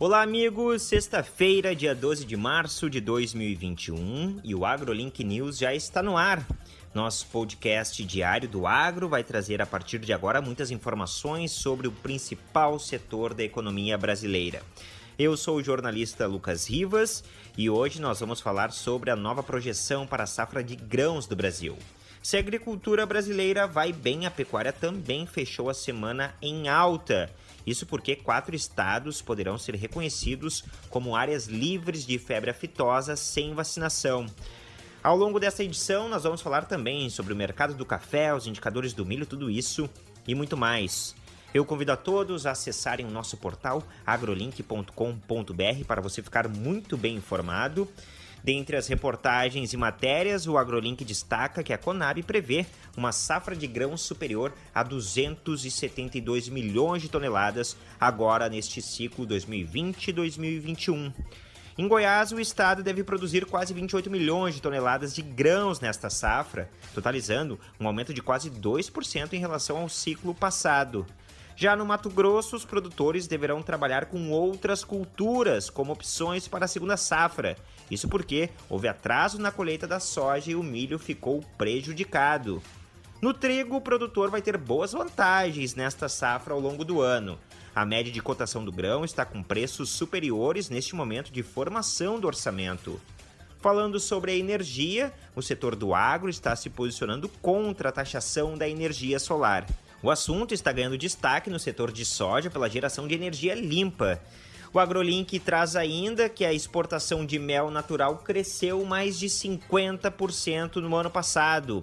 Olá, amigos! Sexta-feira, dia 12 de março de 2021 e o AgroLink News já está no ar. Nosso podcast diário do agro vai trazer a partir de agora muitas informações sobre o principal setor da economia brasileira. Eu sou o jornalista Lucas Rivas e hoje nós vamos falar sobre a nova projeção para a safra de grãos do Brasil. Se a agricultura brasileira vai bem, a pecuária também fechou a semana em alta. Isso porque quatro estados poderão ser reconhecidos como áreas livres de febre aftosa sem vacinação. Ao longo dessa edição, nós vamos falar também sobre o mercado do café, os indicadores do milho, tudo isso e muito mais. Eu convido a todos a acessarem o nosso portal agrolink.com.br para você ficar muito bem informado. Dentre as reportagens e matérias, o AgroLink destaca que a Conab prevê uma safra de grãos superior a 272 milhões de toneladas agora neste ciclo 2020-2021. Em Goiás, o estado deve produzir quase 28 milhões de toneladas de grãos nesta safra, totalizando um aumento de quase 2% em relação ao ciclo passado. Já no Mato Grosso, os produtores deverão trabalhar com outras culturas como opções para a segunda safra. Isso porque houve atraso na colheita da soja e o milho ficou prejudicado. No trigo, o produtor vai ter boas vantagens nesta safra ao longo do ano. A média de cotação do grão está com preços superiores neste momento de formação do orçamento. Falando sobre a energia, o setor do agro está se posicionando contra a taxação da energia solar. O assunto está ganhando destaque no setor de soja pela geração de energia limpa. O AgroLink traz ainda que a exportação de mel natural cresceu mais de 50% no ano passado.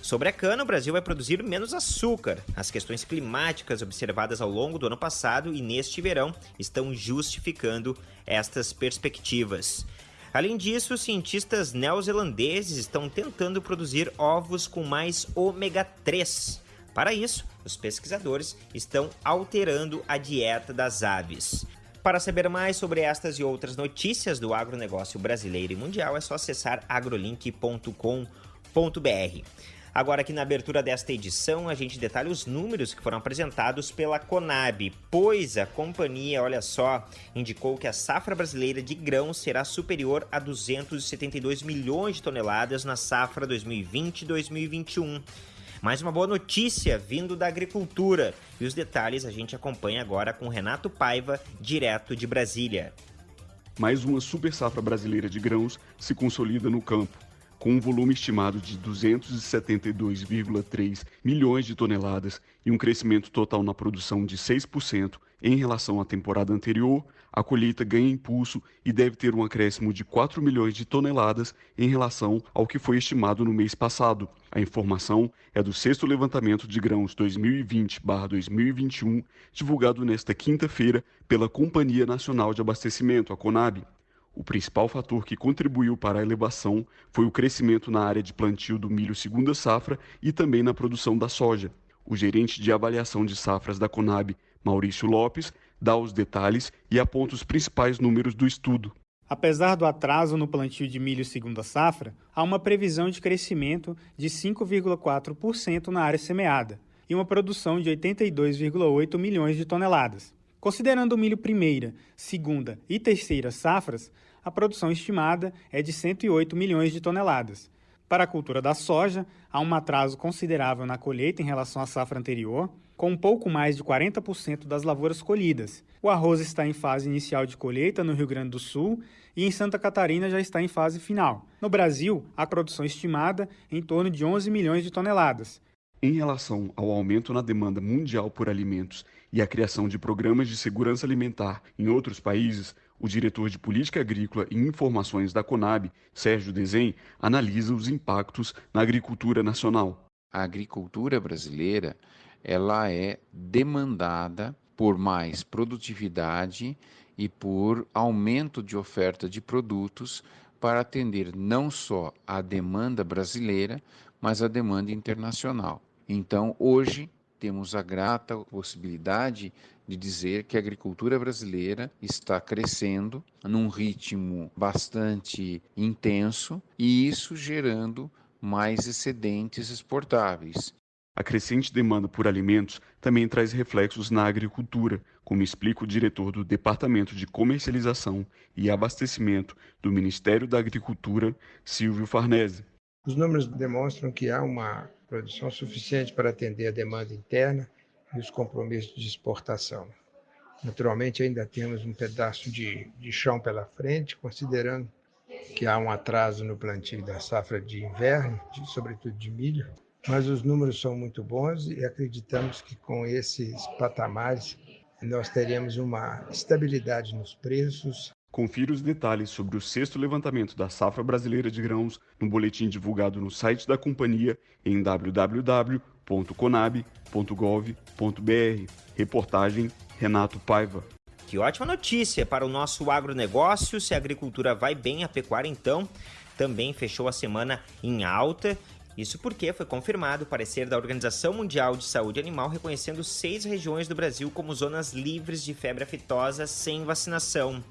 Sobre a cana, o Brasil vai produzir menos açúcar. As questões climáticas observadas ao longo do ano passado e neste verão estão justificando estas perspectivas. Além disso, cientistas neozelandeses estão tentando produzir ovos com mais ômega 3. Para isso, os pesquisadores estão alterando a dieta das aves. Para saber mais sobre estas e outras notícias do agronegócio brasileiro e mundial, é só acessar agrolink.com.br. Agora aqui na abertura desta edição, a gente detalha os números que foram apresentados pela Conab, pois a companhia, olha só, indicou que a safra brasileira de grãos será superior a 272 milhões de toneladas na safra 2020-2021. Mais uma boa notícia vindo da agricultura. E os detalhes a gente acompanha agora com Renato Paiva, direto de Brasília. Mais uma super safra brasileira de grãos se consolida no campo com um volume estimado de 272,3 milhões de toneladas e um crescimento total na produção de 6% em relação à temporada anterior, a colheita ganha impulso e deve ter um acréscimo de 4 milhões de toneladas em relação ao que foi estimado no mês passado. A informação é do sexto levantamento de grãos 2020-2021, divulgado nesta quinta-feira pela Companhia Nacional de Abastecimento, a Conab. O principal fator que contribuiu para a elevação foi o crescimento na área de plantio do milho segunda safra e também na produção da soja. O gerente de avaliação de safras da Conab, Maurício Lopes, dá os detalhes e aponta os principais números do estudo. Apesar do atraso no plantio de milho segunda safra, há uma previsão de crescimento de 5,4% na área semeada e uma produção de 82,8 milhões de toneladas. Considerando o milho primeira, segunda e terceira safras, a produção estimada é de 108 milhões de toneladas. Para a cultura da soja, há um atraso considerável na colheita em relação à safra anterior, com um pouco mais de 40% das lavouras colhidas. O arroz está em fase inicial de colheita no Rio Grande do Sul e em Santa Catarina já está em fase final. No Brasil, a produção estimada é em torno de 11 milhões de toneladas. Em relação ao aumento na demanda mundial por alimentos e a criação de programas de segurança alimentar em outros países, o diretor de Política Agrícola e Informações da Conab, Sérgio Desen, analisa os impactos na agricultura nacional. A agricultura brasileira, ela é demandada por mais produtividade e por aumento de oferta de produtos para atender não só a demanda brasileira, mas a demanda internacional. Então, hoje, temos a grata possibilidade de dizer que a agricultura brasileira está crescendo num ritmo bastante intenso e isso gerando mais excedentes exportáveis. A crescente demanda por alimentos também traz reflexos na agricultura, como explica o diretor do Departamento de Comercialização e Abastecimento do Ministério da Agricultura, Silvio Farnese. Os números demonstram que há uma produção suficiente para atender a demanda interna e os compromissos de exportação. Naturalmente, ainda temos um pedaço de, de chão pela frente, considerando que há um atraso no plantio da safra de inverno, de, sobretudo de milho, mas os números são muito bons e acreditamos que com esses patamares nós teremos uma estabilidade nos preços. Confira os detalhes sobre o sexto levantamento da safra brasileira de grãos no boletim divulgado no site da companhia em www.conab.gov.br. Reportagem Renato Paiva. Que ótima notícia para o nosso agronegócio. Se a agricultura vai bem, a pecuária então também fechou a semana em alta isso porque foi confirmado o parecer da Organização Mundial de Saúde Animal reconhecendo seis regiões do Brasil como zonas livres de febre aftosa sem vacinação.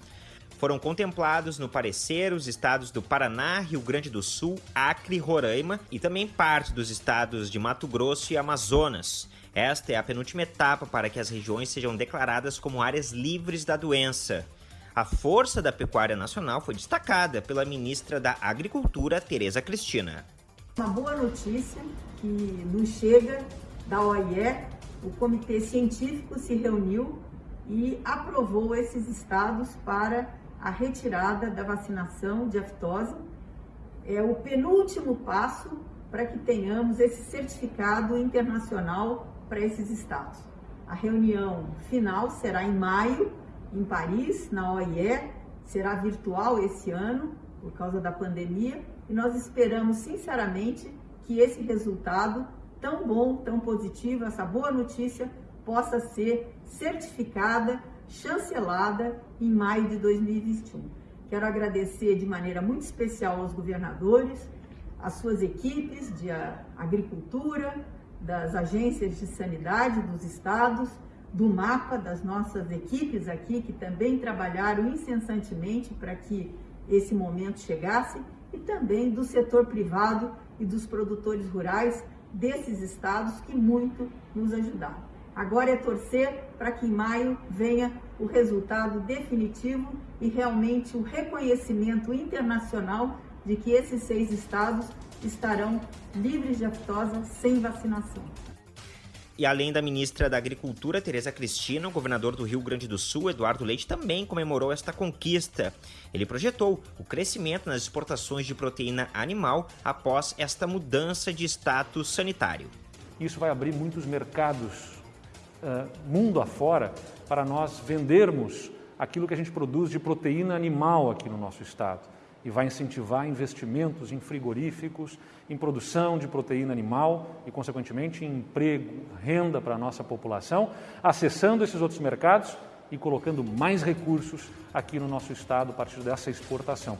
Foram contemplados no parecer os estados do Paraná, Rio Grande do Sul, Acre, Roraima e também parte dos estados de Mato Grosso e Amazonas. Esta é a penúltima etapa para que as regiões sejam declaradas como áreas livres da doença. A força da pecuária nacional foi destacada pela ministra da Agricultura, Tereza Cristina. Uma boa notícia que nos chega da OIE, o comitê científico se reuniu e aprovou esses estados para a retirada da vacinação de aftosa. É o penúltimo passo para que tenhamos esse certificado internacional para esses estados. A reunião final será em maio, em Paris, na OIE, será virtual esse ano, por causa da pandemia, e nós esperamos sinceramente que esse resultado tão bom, tão positivo, essa boa notícia possa ser certificada, chancelada em maio de 2021. Quero agradecer de maneira muito especial aos governadores, às suas equipes de agricultura, das agências de sanidade dos estados, do mapa, das nossas equipes aqui, que também trabalharam incessantemente para que esse momento chegasse e também do setor privado e dos produtores rurais desses estados que muito nos ajudaram. Agora é torcer para que em maio venha o resultado definitivo e realmente o reconhecimento internacional de que esses seis estados estarão livres de aftosa sem vacinação. E além da ministra da Agricultura, Tereza Cristina, o governador do Rio Grande do Sul, Eduardo Leite, também comemorou esta conquista. Ele projetou o crescimento nas exportações de proteína animal após esta mudança de status sanitário. Isso vai abrir muitos mercados uh, mundo afora para nós vendermos aquilo que a gente produz de proteína animal aqui no nosso estado e vai incentivar investimentos em frigoríficos, em produção de proteína animal e, consequentemente, em emprego, renda para a nossa população, acessando esses outros mercados e colocando mais recursos aqui no nosso estado a partir dessa exportação.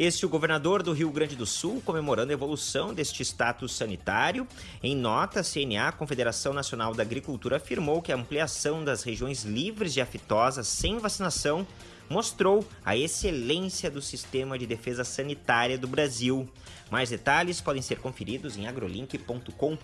Este o governador do Rio Grande do Sul comemorando a evolução deste status sanitário. Em nota, a CNA, Confederação Nacional da Agricultura, afirmou que a ampliação das regiões livres de aftosa sem vacinação mostrou a excelência do sistema de defesa sanitária do Brasil. Mais detalhes podem ser conferidos em agrolink.com.br.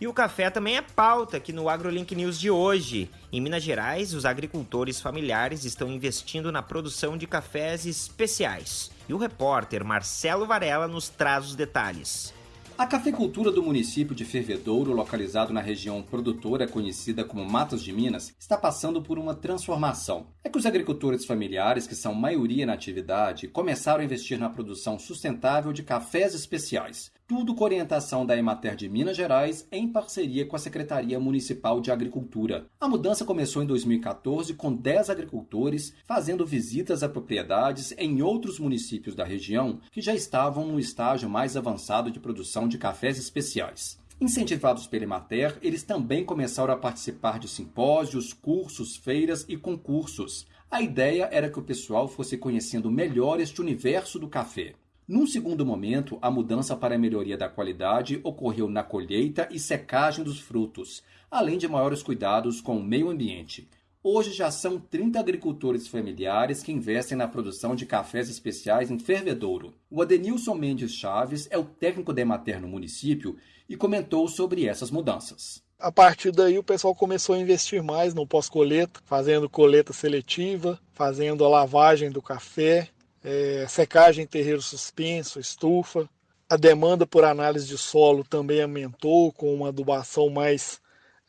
E o café também é pauta aqui no AgroLink News de hoje. Em Minas Gerais, os agricultores familiares estão investindo na produção de cafés especiais. E o repórter Marcelo Varela nos traz os detalhes. A cafeicultura do município de Fervedouro, localizado na região produtora conhecida como Matos de Minas, está passando por uma transformação. É que os agricultores familiares, que são maioria na atividade, começaram a investir na produção sustentável de cafés especiais tudo com orientação da Emater de Minas Gerais em parceria com a Secretaria Municipal de Agricultura. A mudança começou em 2014 com 10 agricultores fazendo visitas a propriedades em outros municípios da região que já estavam no estágio mais avançado de produção de cafés especiais. Incentivados pela Emater, eles também começaram a participar de simpósios, cursos, feiras e concursos. A ideia era que o pessoal fosse conhecendo melhor este universo do café. Num segundo momento, a mudança para a melhoria da qualidade ocorreu na colheita e secagem dos frutos, além de maiores cuidados com o meio ambiente. Hoje já são 30 agricultores familiares que investem na produção de cafés especiais em fervedouro. O Adenilson Mendes Chaves é o técnico da Emater no município e comentou sobre essas mudanças. A partir daí o pessoal começou a investir mais no pós-coleta, fazendo coleta seletiva, fazendo a lavagem do café, é, secagem em terreiro suspenso, estufa. A demanda por análise de solo também aumentou com uma adubação mais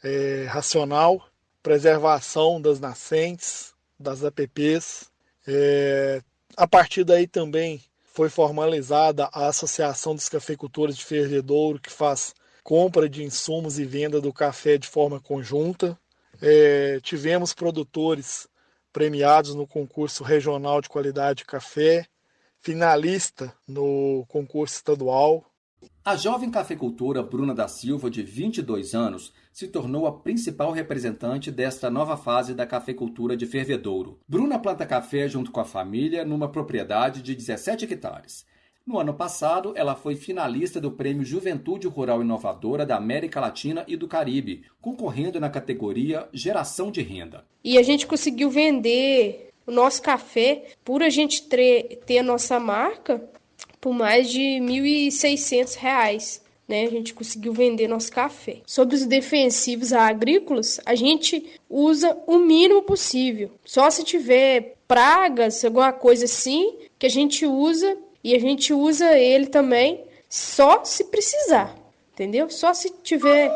é, racional, preservação das nascentes, das APPs. É, a partir daí também foi formalizada a Associação dos Cafeicultores de Fervedouro, que faz compra de insumos e venda do café de forma conjunta. É, tivemos produtores premiados no concurso regional de qualidade de café, finalista no concurso estadual. A jovem cafeicultora Bruna da Silva, de 22 anos, se tornou a principal representante desta nova fase da cafeicultura de fervedouro. Bruna planta café junto com a família numa propriedade de 17 hectares. No ano passado, ela foi finalista do Prêmio Juventude Rural Inovadora da América Latina e do Caribe, concorrendo na categoria Geração de Renda. E a gente conseguiu vender o nosso café, por a gente ter a nossa marca, por mais de R$ 1.600. Né, a gente conseguiu vender nosso café. Sobre os defensivos agrícolas, a gente usa o mínimo possível. Só se tiver pragas, alguma coisa assim, que a gente usa e a gente usa ele também só se precisar, entendeu? Só se tiver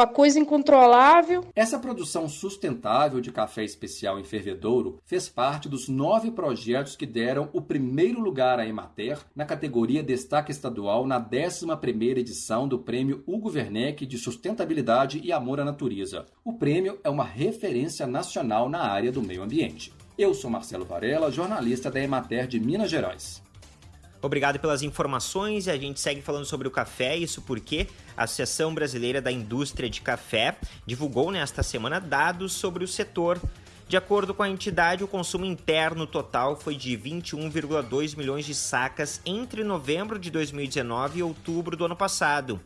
uma coisa incontrolável. Essa produção sustentável de café especial em fervedouro fez parte dos nove projetos que deram o primeiro lugar à Emater na categoria Destaque Estadual na 11ª edição do Prêmio Hugo Werneck de Sustentabilidade e Amor à Natureza. O prêmio é uma referência nacional na área do meio ambiente. Eu sou Marcelo Varela, jornalista da Emater de Minas Gerais. Obrigado pelas informações e a gente segue falando sobre o café, isso porque a Associação Brasileira da Indústria de Café divulgou nesta semana dados sobre o setor. De acordo com a entidade, o consumo interno total foi de 21,2 milhões de sacas entre novembro de 2019 e outubro do ano passado.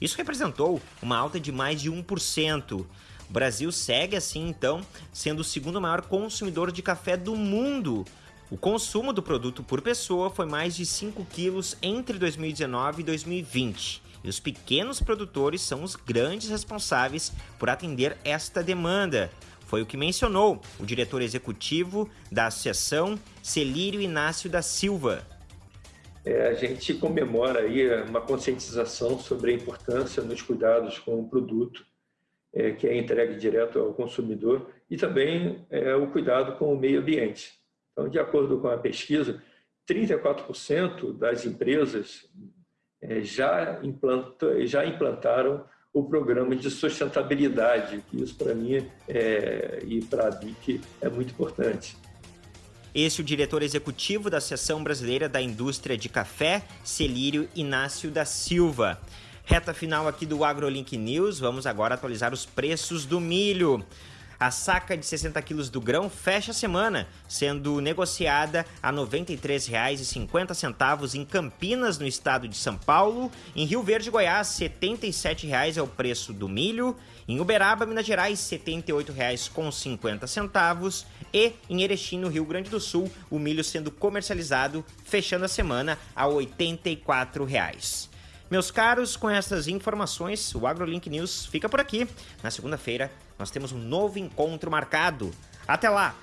Isso representou uma alta de mais de 1%. O Brasil segue assim, então, sendo o segundo maior consumidor de café do mundo, o consumo do produto por pessoa foi mais de 5 quilos entre 2019 e 2020. E os pequenos produtores são os grandes responsáveis por atender esta demanda. Foi o que mencionou o diretor executivo da associação, Celírio Inácio da Silva. É, a gente comemora aí uma conscientização sobre a importância nos cuidados com o produto é, que é entregue direto ao consumidor e também é, o cuidado com o meio ambiente. Então, de acordo com a pesquisa, 34% das empresas é, já, implanta, já implantaram o programa de sustentabilidade, que isso para mim é, e para a BIC é muito importante. Esse é o diretor executivo da Associação Brasileira da Indústria de Café, Celírio Inácio da Silva. Reta final aqui do AgroLink News, vamos agora atualizar os preços do milho. A saca de 60 quilos do grão fecha a semana, sendo negociada a R$ 93,50 em Campinas, no estado de São Paulo. Em Rio Verde, Goiás, R$ 77,00 é o preço do milho. Em Uberaba, Minas Gerais, R$ 78,50. E em Erechim, no Rio Grande do Sul, o milho sendo comercializado, fechando a semana, a R$ 84,00. Meus caros, com essas informações, o AgroLink News fica por aqui. Na segunda-feira, nós temos um novo encontro marcado. Até lá!